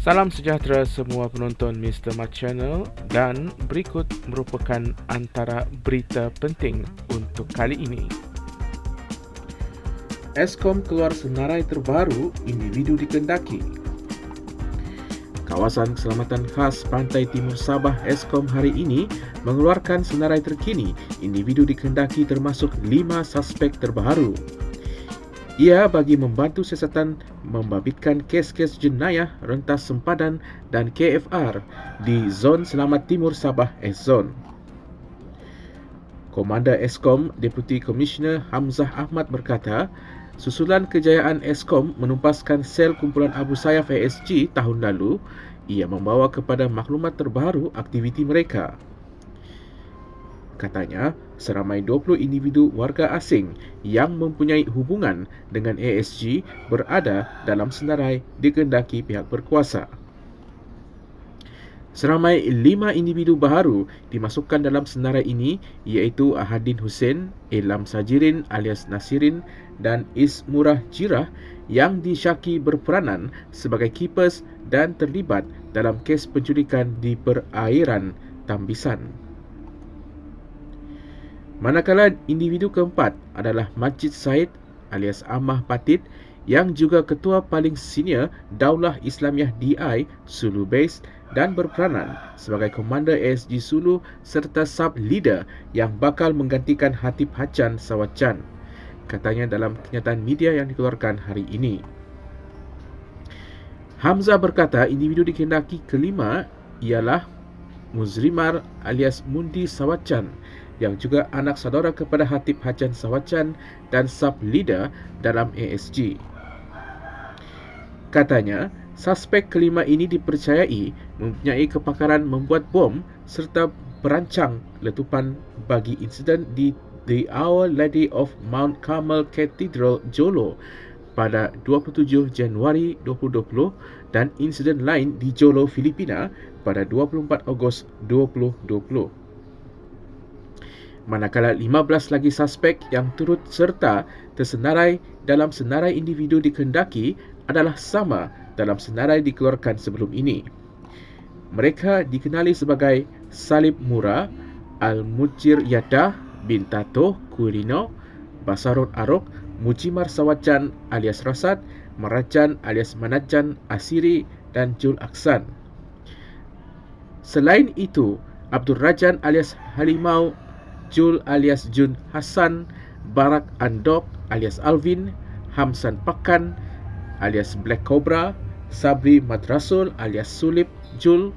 Salam sejahtera semua penonton Mr. Mat Channel dan berikut merupakan antara berita penting untuk kali ini. Eskom keluar senarai terbaru individu dikendaki. Kawasan Keselamatan Khas Pantai Timur Sabah Eskom hari ini mengeluarkan senarai terkini individu dikendaki termasuk lima suspek terbaru. Ia bagi membantu siasatan membabitkan kes-kes jenayah rentas sempadan dan KFR di Zon Selamat Timur Sabah S-Zone. Komander Eskom, Deputi Komisioner Hamzah Ahmad berkata, susulan kejayaan Eskom menumpaskan sel kumpulan Abu Sayyaf ASG tahun lalu, ia membawa kepada maklumat terbaru aktiviti mereka. Katanya, seramai 20 individu warga asing yang mempunyai hubungan dengan ASG berada dalam senarai dikendaki pihak berkuasa. Seramai lima individu baru dimasukkan dalam senarai ini iaitu Ahadin Hussein, Ilham Sajirin alias Nasirin dan Ismurah Jirah yang disyaki berperanan sebagai keepers dan terlibat dalam kes penculikan di perairan Tambisan. Manakala individu keempat adalah Majid Said alias Amah Patid yang juga ketua paling senior Daulah Islamiah DI Sulu Base dan berperanan sebagai komander ASG Sulu serta sub leader yang bakal menggantikan Hatib Hacan Sawacan katanya dalam kenyataan media yang dikeluarkan hari ini. Hamzah berkata individu dikendaki kelima ialah Muzrimar alias Mundi Sawacan yang juga anak saudara kepada Hatib Hajan Sawacan dan sub leader dalam ASG. Katanya, suspek kelima ini dipercayai mempunyai kepakaran membuat bom serta perancang letupan bagi insiden di The Our Lady of Mount Carmel Cathedral Jolo pada 27 Januari 2020 dan insiden lain di Jolo, Filipina pada 24 Ogos 2020 manakala 15 lagi suspek yang turut serta tersenarai dalam senarai individu dikendaki adalah sama dalam senarai dikeluarkan sebelum ini. Mereka dikenali sebagai Salib Mura, Al-Mujir Yadah bin Tato Kurino, Basarut Arok, Mujimar Sawacan alias Rasad, Marajan alias Manajan Asiri dan Jul Aksan. Selain itu, Abdul Rajan alias Halimau Jul alias Jun Hassan, Barak Andok alias Alvin, Hamsan Pakan alias Black Cobra, Sabri Madrasul alias Sulip Jul,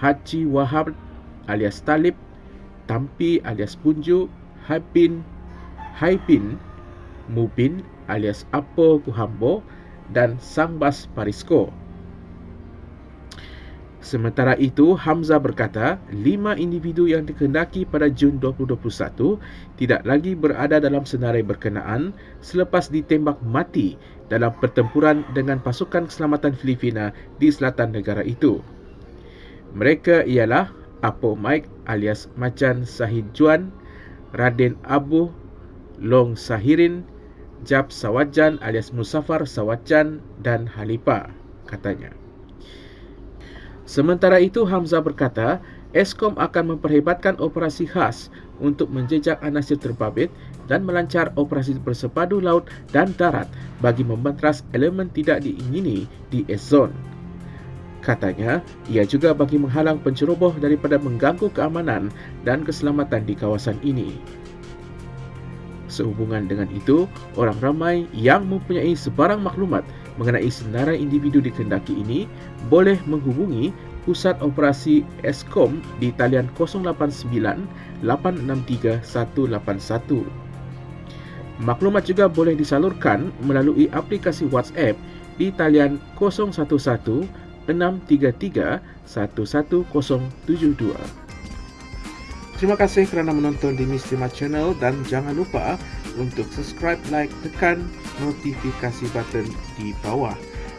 Haji Wahab alias Talib, Tampi alias Punju, Haibin, Haibin, Mubin alias Apo Kuhambo dan Sangbas Parisko. Sementara itu, Hamzah berkata, lima individu yang dikendaki pada Jun 2021 tidak lagi berada dalam senarai berkenaan selepas ditembak mati dalam pertempuran dengan pasukan keselamatan Filipina di selatan negara itu. Mereka ialah Apo Mike alias Macan Sahid Juan, Raden Abu, Long Sahirin, Jab Sawajan alias Musafar Sawajan dan Halipa, katanya. Sementara itu Hamzah berkata, Eskom akan memperhebatkan operasi khas untuk menjejak anasir terbabit dan melancar operasi bersepadu laut dan darat bagi membantras elemen tidak diingini di S-Zone. Katanya, ia juga bagi menghalang penceroboh daripada mengganggu keamanan dan keselamatan di kawasan ini. Sehubungan dengan itu, orang ramai yang mempunyai sebarang maklumat mengenai senarai individu di Kendaki ini boleh menghubungi Pusat Operasi Eskom di talian 089-863-181. Maklumat juga boleh disalurkan melalui aplikasi WhatsApp di talian 011-633-11072. Terima kasih kerana menonton di Mistima Channel dan jangan lupa untuk subscribe, like, tekan notifikasi button di bawah.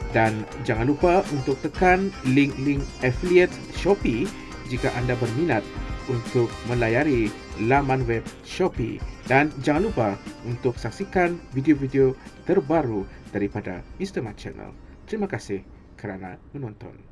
Dan jangan lupa untuk tekan link-link affiliate Shopee jika anda berminat untuk melayari laman web Shopee. Dan jangan lupa untuk saksikan video-video terbaru daripada Mr. Mat Channel. Terima kasih. kerana menonton.